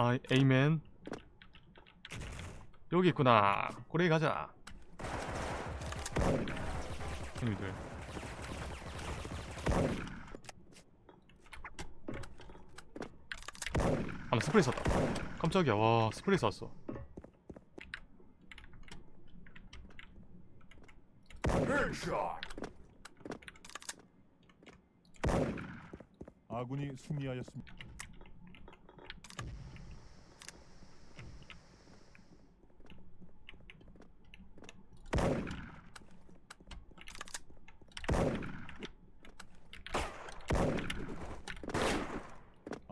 아 에이맨. 여기 있구나. 꼬레이 가자. 형님들. 아나 스프레이 쐈다. 깜짝이야. 와 스프레이 쐈어. 아군이 승리하였습니다.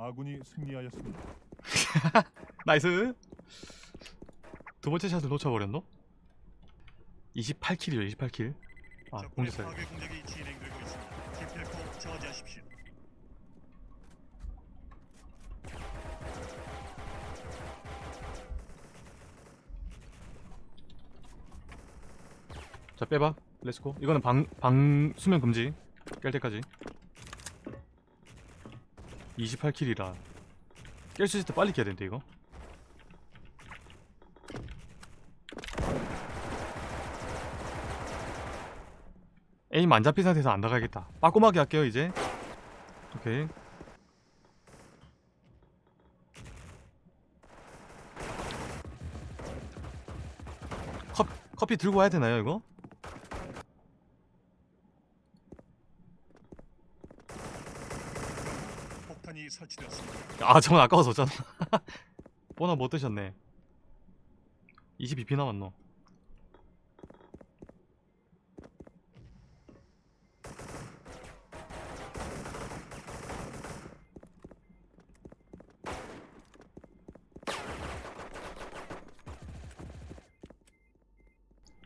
아군이 승리하였습니다. 나이스 두 번째 샷을 놓쳐버렸노? 28킬이요 28킬 아 적군의 공격사 파괴 공격이 진행되고 있습니다. 기필코 저지하십시오. 자 빼봐 let's go 이거는 방, 방 수면 금지 깰 때까지 28kill이라 깰 수 있을 때 빨리 깨야 되는데 이거? 에임 안 잡힌 상태에서 안 나가겠다. 빠꼼하게 할게요 이제. 오케이. 컵, 커피 들고 와야 되나요 이거? 폭탄이 아 저건 아까워서 잖아 보나 못 드셨네. 22피 남았노.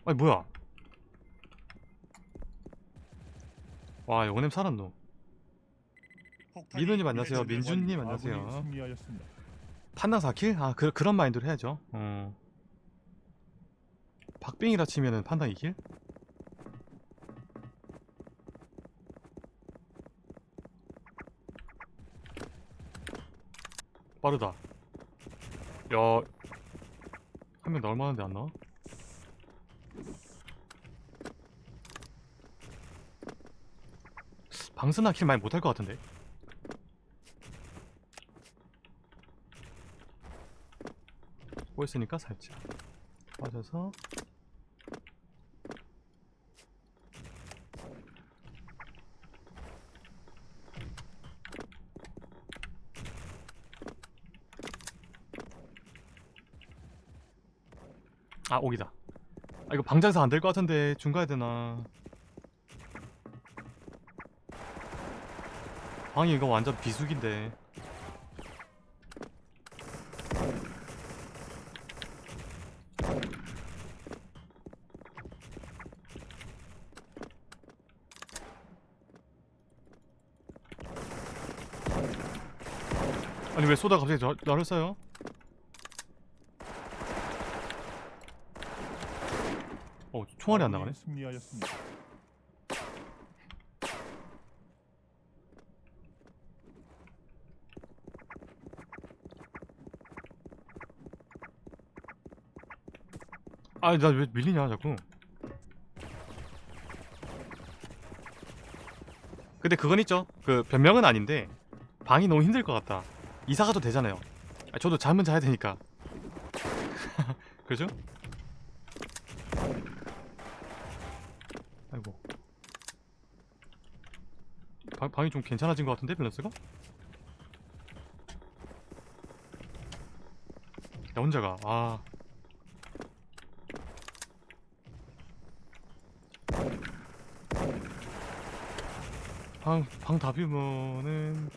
아니 뭐야? 와 영냄 살았노 민호님 안녕하세요. 민준님 안녕하세요. 판당 4kill? 아 그, 그런 마인드로 해야죠 어. 박빙이라 치면은 판당 2kill? 빠르다 야... 한 명 나올 만한데 안 나와? 방스나 kill 많이 못할 것 같은데 꼬였으니까 살짝 빠져서. 아 오기다. 아 이거 방장사 안 될 것 같은데 중 가야 되나? 방이 이거 완전 비수기인데 왜 쏘다 갑자기 저, 나를 쏴요? 어 총알이 안 나가네 승리하였습니다. 아나왜 밀리냐 자꾸 근데 그건 있죠 그 변명은 아닌데 방이 너무 힘들 것 같다 이사 가도 되잖아요 아, 저도 잠은 자야 되니까 그죠? 아이고 방, 방이 좀 괜찮아진 것 같은데 밸런스가? 나 혼자가 아 방, 방 다 비우면은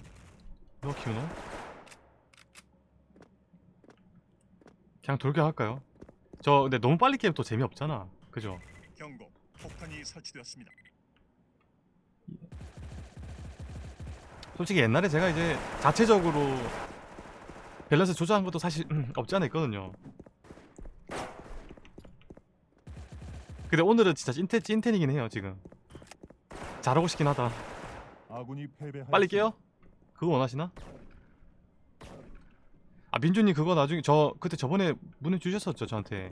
너 키우노? 그냥 돌격할까요? 저 근데 너무 빨리 깨면 또 재미없잖아 그죠? 경고. 폭탄이 설치되었습니다. 솔직히 옛날에 제가 이제 자체적으로 밸런스 조절한 것도 사실 음, 없지 않아 있거든요 근데 오늘은 진짜 찐텐, 찐텐이긴 해요 지금 잘하고 싶긴 하다. 빨리 깨요? 그거 원하시나? 아 민준님 그거 나중에 저 그때 저번에 문의 주셨었죠 저한테.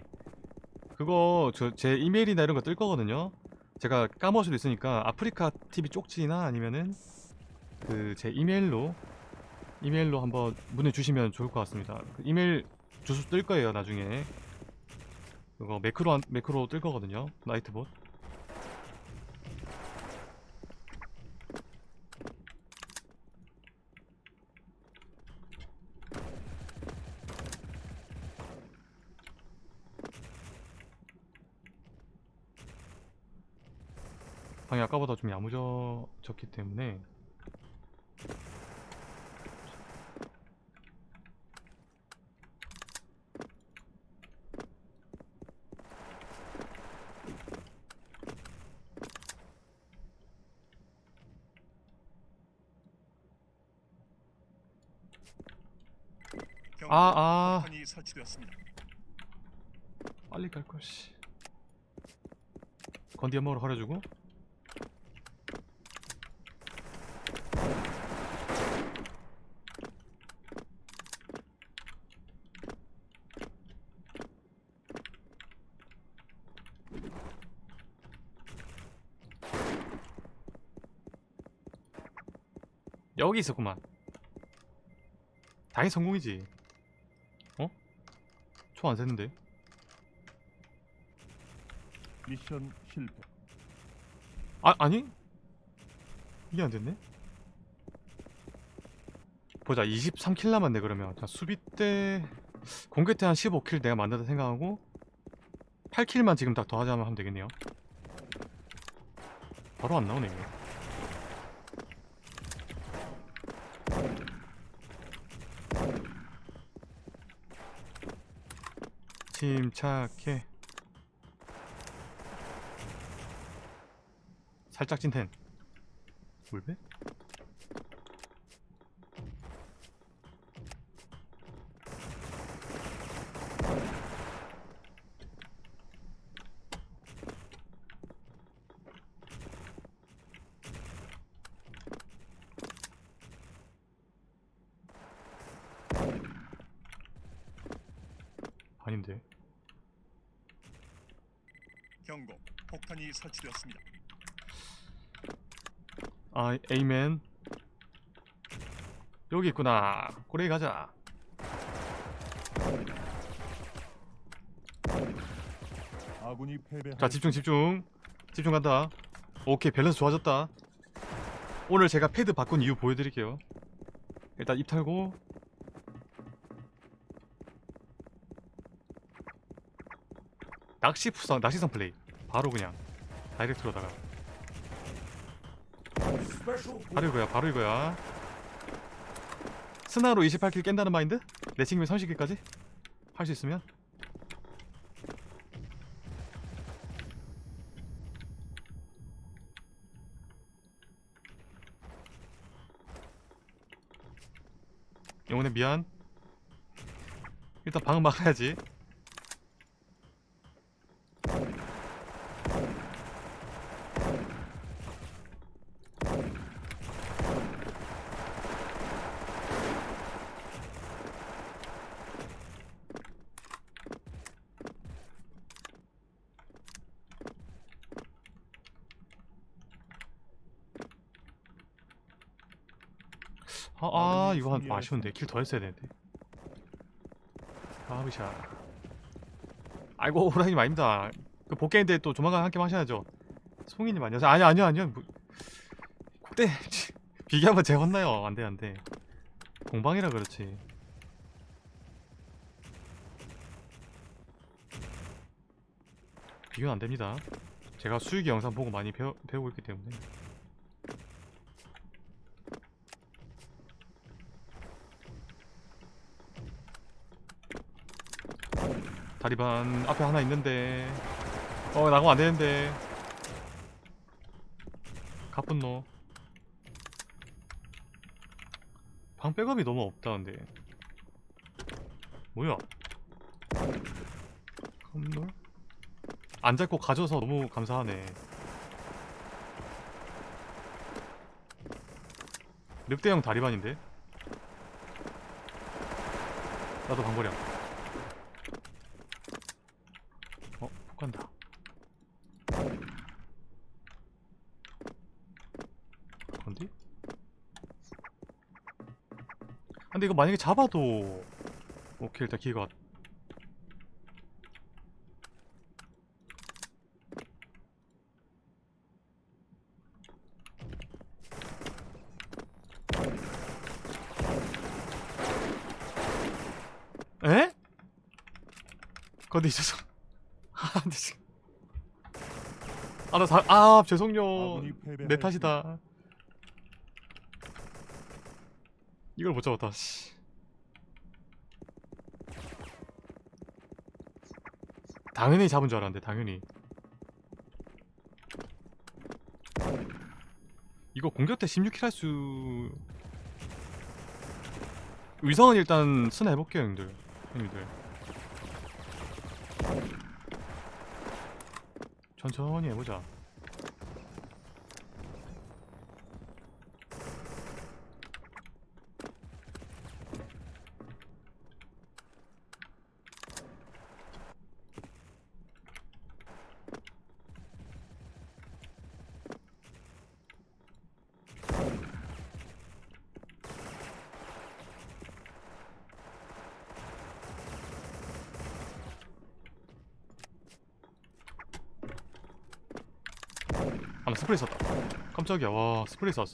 그거 저 제 이메일이나 이런 거 뜰 거거든요. 제가 까먹을 수도 있으니까 아프리카 TV 쪽지나 아니면은 그 제 이메일로 이메일로 한번 문의 주시면 좋을 것 같습니다. 그 이메일 주소 뜰 거예요 나중에. 그거 매크로 한- 매크로 뜰 거거든요 나이트봇 방이 아까보다 좀 야무져졌기 때문에 경고. 아, 아. 빨리 갈걸 씨 건디 연막으로 가려주고 여기 있었구만. 당연히 성공이지. 어? 초 안 샜는데? 미션 실패. 아 아니? 이게 안 됐네? 보자 23킬 남았네 그러면. 자 수비 때 공개 때 한 15킬 내가 만들다 생각하고 8킬만 지금 딱 더하자면 하면 되겠네요. 바로 안 나오네 이게 침착해 살짝 찐텐 물배? 아닌데 경고. 폭탄이 설치되었습니다. 아 에이맨. 여기 있구나. 꼬레이 가자. 아군이 패배. 자 집중 집중. 집중 간다. 오케이 밸런스 좋아졌다. 오늘 제가 패드 바꾼 이유 보여드릴게요. 일단 입 털고. 낚시 푸성 낚시성 플레이 바로 그냥 direct로다가. 바로 이거야 바로 이거야. 스나로 28kill 깬다는 마인드? 내 친구면 30kill까지? 할 수 있으면? 영혼에 미안. 일단 방은 막아야지 아, 아 이거 한 아쉬운데. 킬 더 했어야 되는데. 가비샤. 아이고 호랑이님 아닙니다. 그 복귀인데 또 조만간 함께 하셔야죠. 송이님 아니요. 아니요 아니요 아니요. 뭐, 그때 비교하면 제가 혼나요? 안돼 안돼. 공방이라 그렇지. 비교는 안됩니다. 제가 수익이 영상 보고 많이 배우, 배우고 있기 때문에 다리반 앞에 하나 있는데. 어 나가면 안되는데. 가뿐노 방 백업이 너무 없다 근데. 뭐야? 컴놀? 안 잡고 가져서 너무 감사하네. 늑대형 다리반인데? 나도 방거리야 어? 폭 간다 건디? 아, 근데 이거 만약에 잡아도 오케이 일단 기회가 왔- 에? 건디 죄송 아 근데 지금. 아 나 사... 아 죄송요. 내. 탓이다. 이걸 못 잡았다 씨. 당연히 잡은 줄 알았는데 당연히. 이거 공격 때 16킬 할 수 위성은 일단 스나 해볼게요 형들. 형님들 천천히 해보자 아나 스프레이 썼다 깜짝이야 와 스프레이 쐈어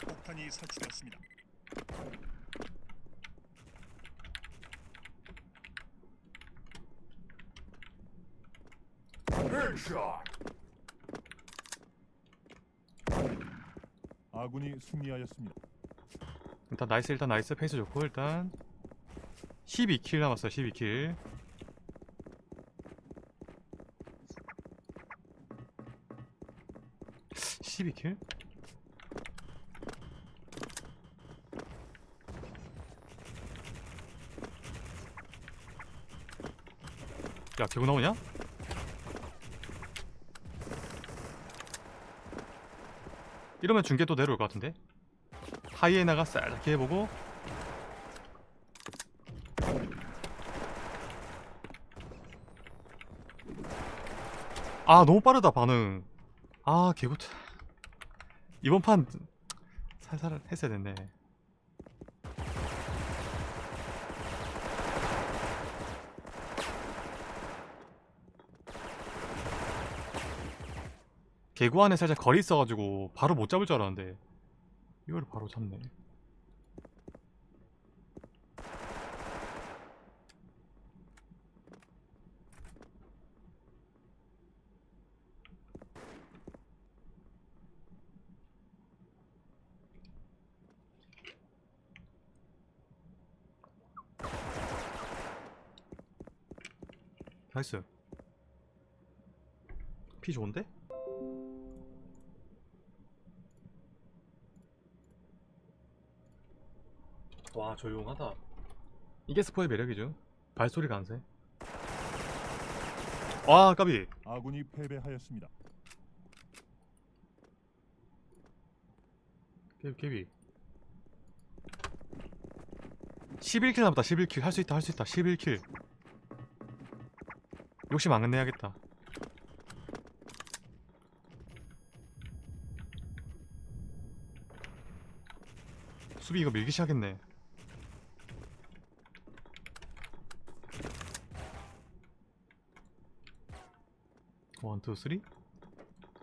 폭탄이 설치되었습니다. 아군이 승리하였습니다. 일단 나이스 일단 나이스 페이스 좋고 일단 12킬 남았어요 12킬. (12킬) 야 개구 나오냐? 이러면 중계 또 내려올 것 같은데? 하이에나가 살짝 해보고 아 너무 빠르다 반응. 아 개구트. 이번 판 살살 했어야 됐네. 개구 안에 살짝 거리 있어가지고 바로 못 잡을 줄 알았는데 이걸 바로 잡네 nice. 피 좋은데? 와 조용하다. 이게 스포의 매력이죠. 발소리가 안새 와 까비. 아군이 패배하였습니다. 까비. 까비 11kill 남았다 11kill. 할 수 있다 할 수 있다. 11kill 욕심 안 내야겠다 수비 이거 밀기 시작했네 one, two, three?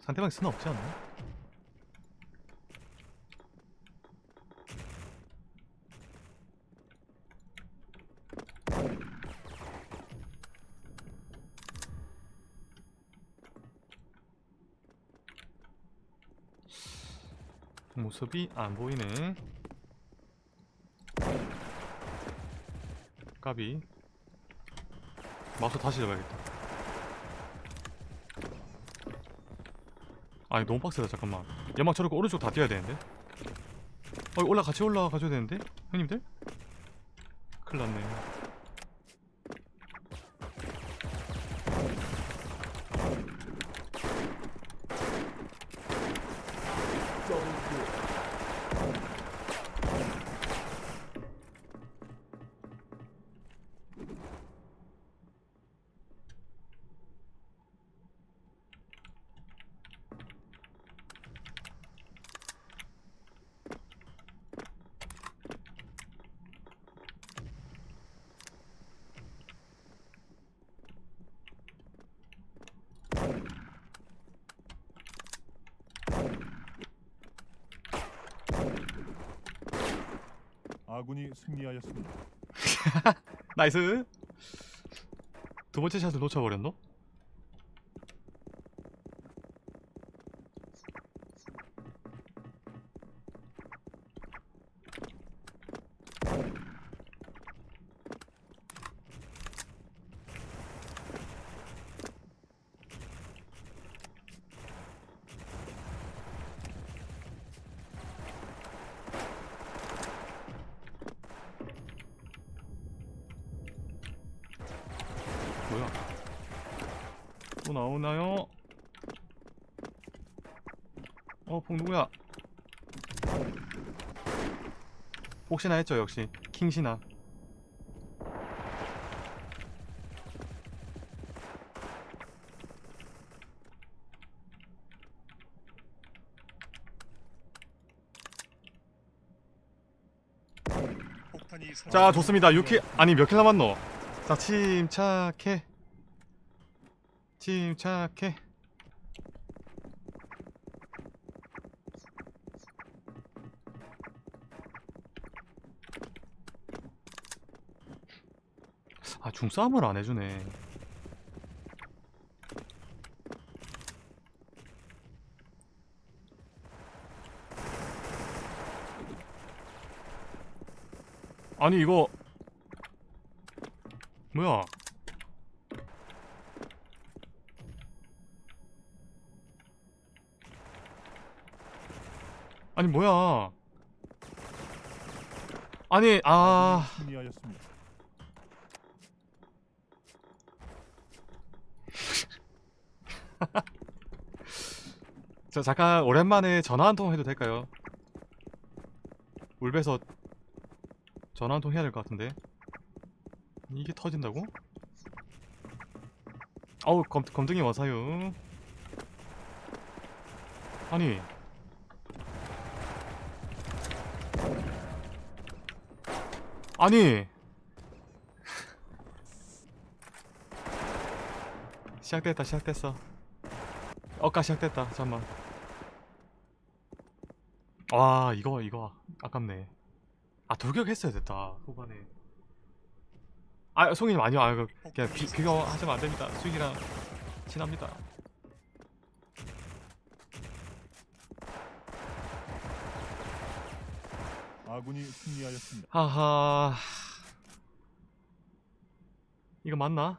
상대방 스나 없지 않나? 모습이 안 보이네. 까비. 마우스 다시 잡아야겠다. 아니 너무 빡세다 잠깐만. 연막 쳐놓고 오른쪽 다 뛰어야 되는데. 어 올라 같이 올라가 가줘야 되는데 형님들. 큰일 났네. 아군이 승리하였습니다. 나이스. 두 번째 샷을 놓쳐버렸노? 나오나요? 어, 폭 누구야? 혹시나 했죠, 역시. 킹신아. 폭탄이 자. 좋습니다. 6킬, 아니, 몇 킬 남았노? 자, 침착해. 침착해. 아, 중싸움을 안 해주네. 아니, 이거. 뭐야? 아니 뭐야? 아니 아. 저 잠깐 오랜만에 전화 한 통 해도 될까요? 울베서 전화 한 통 해야 될 것 같은데 이게 터진다고? 어우 검, 검둥이 와사요 아니 아니. 시작됐다 시작됐어. 어까 시작됐다 잠만. 와 이거 이거 아깝네. 아 돌격했어야 됐다 후반에. 아 송이님 아니요 아 그, 그냥 비, 비교하시면 안됩니다. 수익이랑 친합니다 아군이 승리하였습니다. 하하 이거 맞나?